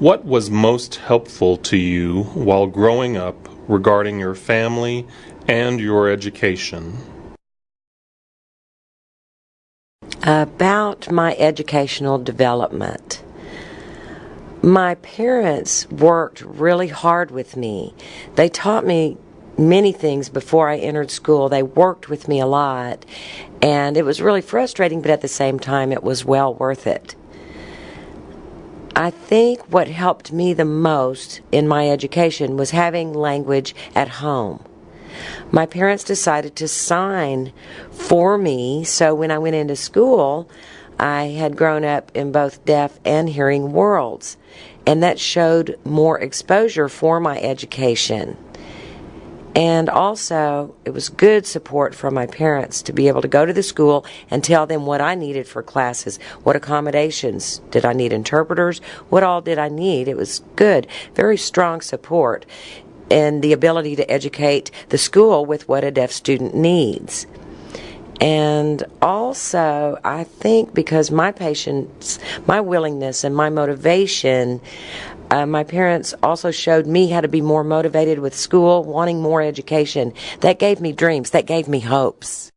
What was most helpful to you while growing up regarding your family and your education? About my educational development. My parents worked really hard with me. They taught me many things before I entered school. They worked with me a lot, and it was really frustrating, but at the same time, it was well worth it. I think what helped me the most in my education was having language at home. My parents decided to sign for me, so when I went into school, I had grown up in both deaf and hearing worlds, and that showed more exposure for my education. And also, it was good support from my parents to be able to go to the school and tell them what I needed for classes, what accommodations did I need, interpreters, what all did I need. It was good, very strong support, and the ability to educate the school with what a deaf student needs. And also, I think because my patience, my willingness, and my motivation, uh, my parents also showed me how to be more motivated with school, wanting more education. That gave me dreams, that gave me hopes.